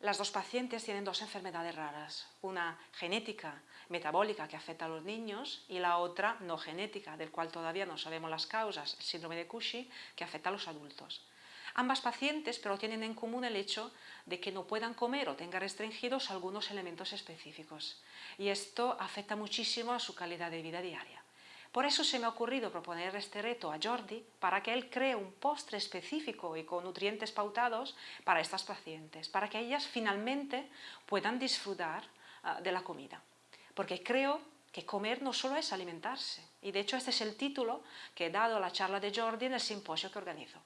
Las dos pacientes tienen dos enfermedades raras, una genética metabólica que afecta a los niños y la otra no genética, del cual todavía no sabemos las causas, el síndrome de Cushing, que afecta a los adultos. Ambas pacientes pero tienen en común el hecho de que no puedan comer o tengan restringidos algunos elementos específicos y esto afecta muchísimo a su calidad de vida diaria. Por eso se me ha ocurrido proponer este reto a Jordi para que él cree un postre específico y con nutrientes pautados para estas pacientes, para que ellas finalmente puedan disfrutar ah, de la comida. Porque creo que comer no solo es alimentarse, y de hecho este es el título que he dado a la charla de Jordi en el simposio que organizo.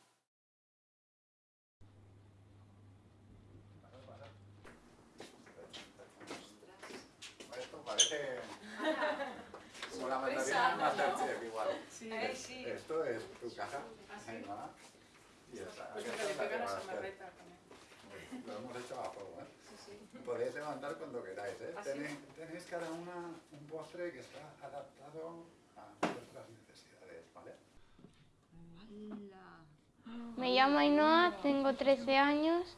la mandaría Masterchef igual. Sí, sí. Esto es tu caja. ¿Ah, Ahí va. Y ya está. Pues que le pega la samarreta Lo hemos hecho a fuego, ¿eh? Sí, sí. Podéis levantar cuando queráis, ¿eh? ¿Ah, tenéis, tenéis, cada una un postre que está adaptado a vuestras necesidades, ¿vale? Me llamo Ainhoa, tengo 13 años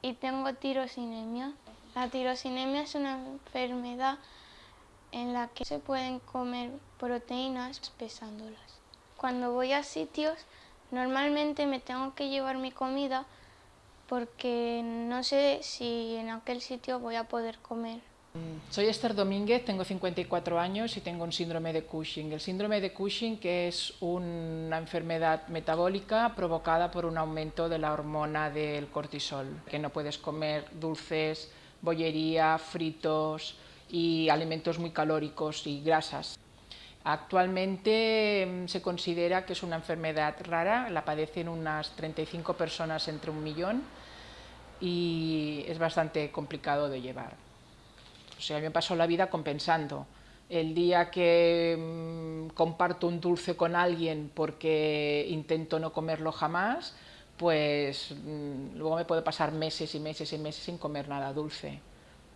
y tengo tirosinemia. La tirosinemia es una enfermedad en la que se pueden comer proteínas pesándolas. Cuando voy a sitios, normalmente me tengo que llevar mi comida porque no sé si en aquel sitio voy a poder comer. Soy Esther Domínguez, tengo 54 años y tengo un síndrome de Cushing. El síndrome de Cushing que es una enfermedad metabólica provocada por un aumento de la hormona del cortisol, que no puedes comer dulces, bollería, fritos, y alimentos muy calóricos y grasas. Actualmente mm, se considera que es una enfermedad rara, la padecen unas 35 personas entre un millón y es bastante complicado de llevar. O sea, me paso la vida compensando. El día que mm, comparto un dulce con alguien porque intento no comerlo jamás, pues mm, luego me puedo pasar meses y meses y meses sin comer nada dulce.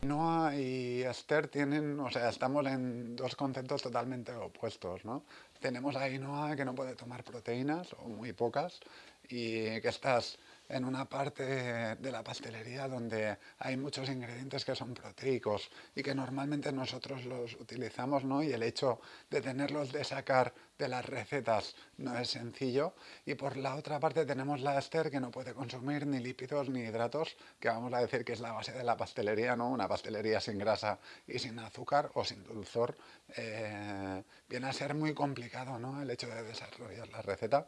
Noah y Esther tienen, o sea, estamos en dos conceptos totalmente opuestos, ¿no? Tenemos a Noah que no puede tomar proteínas, o muy pocas, y que estás en una parte de la pastelería donde hay muchos ingredientes que son proteicos y que normalmente nosotros los utilizamos ¿no? y el hecho de tenerlos de sacar de las recetas no es sencillo y por la otra parte tenemos la Esther que no puede consumir ni lípidos ni hidratos que vamos a decir que es la base de la pastelería, ¿no? una pastelería sin grasa y sin azúcar o sin dulzor eh, viene a ser muy complicado ¿no? el hecho de desarrollar la receta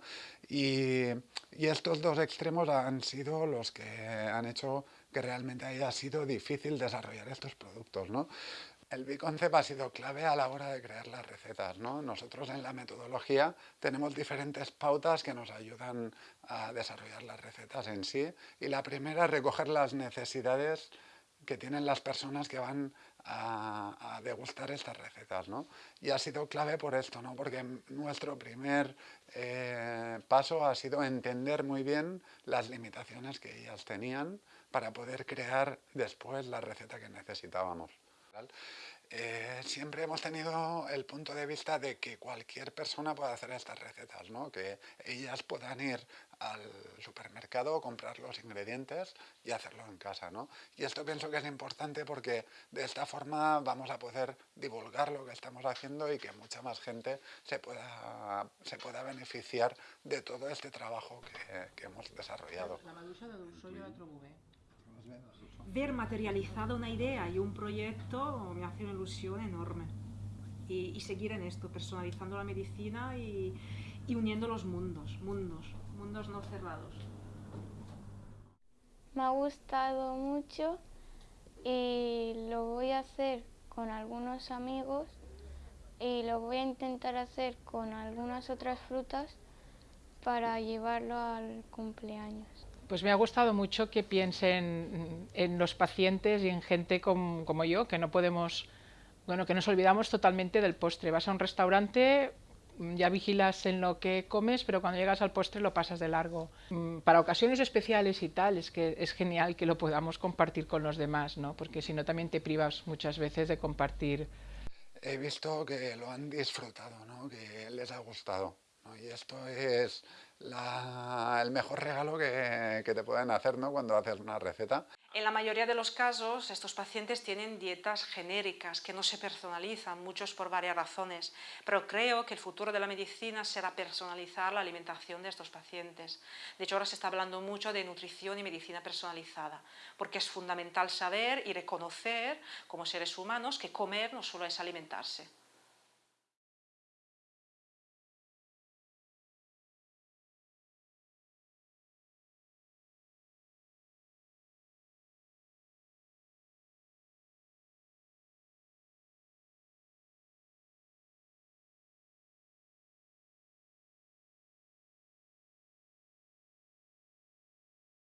y, y estos dos extremos han sido los que han hecho que realmente haya sido difícil desarrollar estos productos. ¿no? El Biconcept ha sido clave a la hora de crear las recetas. ¿no? Nosotros en la metodología tenemos diferentes pautas que nos ayudan a desarrollar las recetas en sí. Y la primera es recoger las necesidades que tienen las personas que van a, degustar estas recetas. ¿no? Y ha sido clave por esto, ¿no? porque nuestro primer eh, paso ha sido entender muy bien las limitaciones que ellas tenían para poder crear después la receta que necesitábamos. Eh, siempre hemos tenido el punto de vista de que cualquier persona puede hacer estas recetas, ¿no? que ellas puedan ir al supermercado, comprar los ingredientes y hacerlo en casa. ¿no? Y esto pienso que es importante porque de esta forma vamos a poder divulgar lo que estamos haciendo y que mucha más gente se pueda, se pueda beneficiar de todo este trabajo que, que hemos desarrollado. La ver materializado una idea y un proyecto me hace una ilusión enorme. Y, seguir en esto, personalizando la medicina y, uniendo los mundos, mundos, mundos no cerrados. Me ha gustado mucho y lo voy a hacer con algunos amigos y lo voy a intentar hacer con algunas otras frutas para llevarlo al cumpleaños. Pues me ha gustado mucho que piensen en los pacientes y en gente como, yo, que no podemos, bueno, que nos olvidamos totalmente del postre. Vas a un restaurante, ya vigilas en lo que comes, pero cuando llegas al postre lo pasas de largo. Mm, para ocasiones especiales y tal, es que es genial que lo podamos compartir con los demás, ¿no? Porque si no también te privas muchas veces de compartir. He visto que lo han disfrutado, ¿no? Que les ha gustado. Y esto es el mejor regalo que, que, te pueden hacer ¿no? cuando haces una receta. En la mayoría de los casos, estos pacientes tienen dietas genéricas que no se personalizan, muchos por varias razones, pero creo que el futuro de la medicina será personalizar la alimentación de estos pacientes. De hecho, ahora se está hablando mucho de nutrición y medicina personalizada, porque es fundamental saber y reconocer como seres humanos que comer no solo es alimentarse.